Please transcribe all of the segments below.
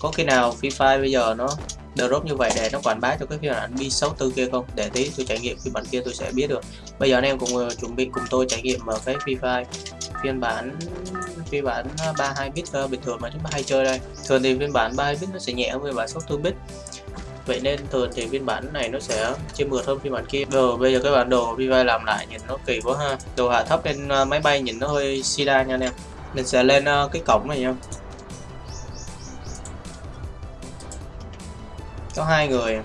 có khi nào Free Fire bây giờ nó drop như vậy để nó quảng bá cho cái phiên bản B64 kia không? Để tí tôi trải nghiệm phiên bản kia tôi sẽ biết được. Bây giờ anh em cùng uh, chuẩn bị cùng tôi trải nghiệm vào cái Free Fire phiên bản phiên bản ờ, 32 bit uh, bình thường mà chúng ta hay chơi đây. Thường thì phiên bản 32 bit nó sẽ nhẹ hơn phiên bản 64 bit. Vậy nên thường thì phiên bản này nó sẽ chơi mượt hơn phiên bản kia. Rồi bây giờ cái bản đồ Free Fire làm lại nhìn nó kỳ quá ha. Đồ hạ thấp lên uh, máy bay nhìn nó hơi sida nha anh em. Mình sẽ lên uh, cái cổng này nha. Có hai người.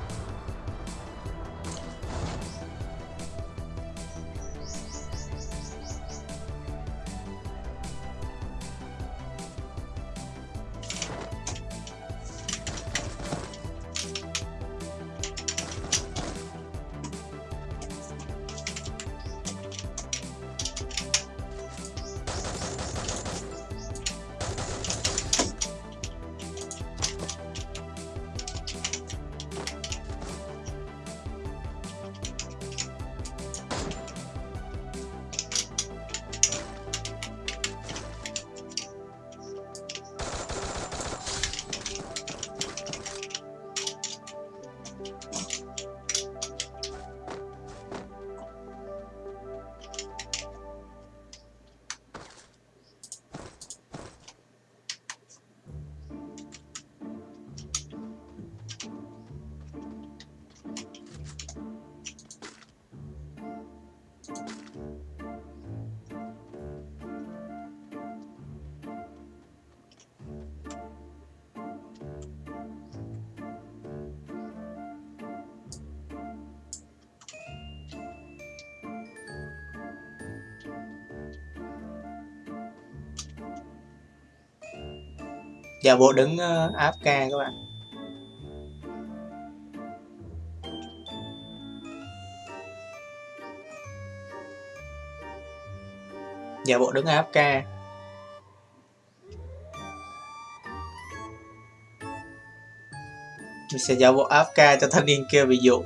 Dạ, giả bộ đứng ờ, uh, AFK các bạn. Dạ, giả bộ đứng AFK mình sẽ giả bộ AFK cho thanh niên kia ví dụ.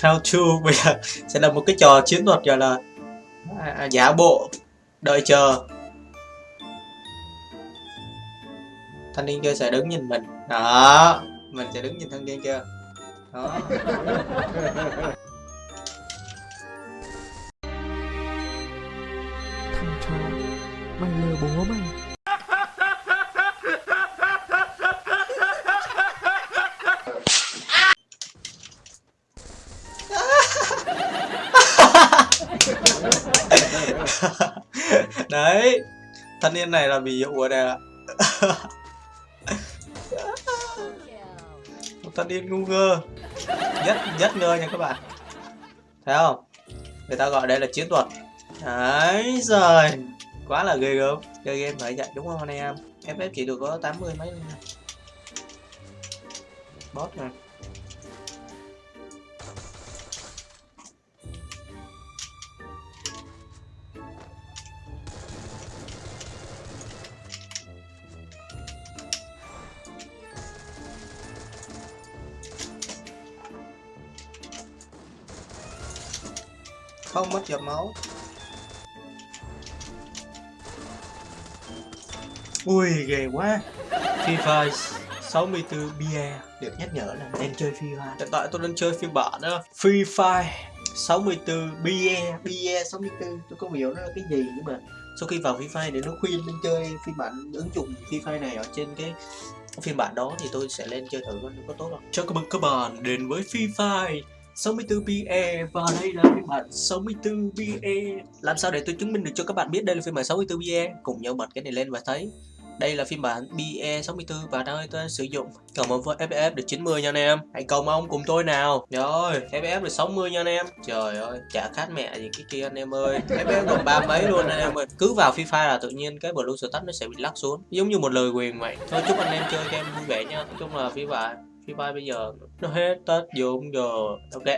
How to bây giờ sẽ là một cái trò chiến thuật gọi là à, giả bộ đợi chờ. Thanh niên kia sẽ đứng nhìn mình. Đó mình sẽ đứng nhìn thanh niên kia đó. Thằng chó mày lừa bố mày. Đấy thanh niên này là ví dụ của đây ạ ta đi ngu ngơ nhất nhất ngơ nha các bạn. Thấy không? Người ta gọi đây là chiến thuật. Đấy rồi quá là ghê gớm. Chơi game phải vậy đúng không anh em? Ff chỉ được có 80 mấy thôi nha. Bot nè không mất giọt máu. Ui ghê quá. Free Fire 64 bia được nhắc nhở là nên chơi Free Fire hiện tại tôi đang chơi phiên bản đó. Free Fire 64 bia bia 64 tôi không hiểu nó là cái gì nhưng mà sau khi vào Free Fire để nó khuyên nên chơi phiên bản ứng dụng Free Fire này ở trên cái phiên bản đó thì tôi sẽ lên chơi thử coi nó có tốt không. Chào các bạn các bạn đến với Free Fire 64BE và đây là phiên bản 64BE Làm sao để tôi chứng minh được cho các bạn biết đây là phiên bản 64BE Cùng nhau bật cái này lên và thấy. Đây là phiên bản BE64 và đây tôi sử dụng. Cầu ơn với FF được 90 nha anh em. Hãy cầu mong cùng tôi nào. Rồi FF được 60 nha anh em. Trời ơi, chả khát mẹ gì cái kia anh em ơi. FF còn ba mấy luôn anh em ơi. Cứ vào FIFA là tự nhiên cái blue status nó sẽ bị lắc xuống. Giống như một lời quyền vậy. Thôi chúc anh em chơi game vui vẻ nha. Nói chung là bản khi bay bây giờ nó hết tết vô cũng giờ đâu đẹp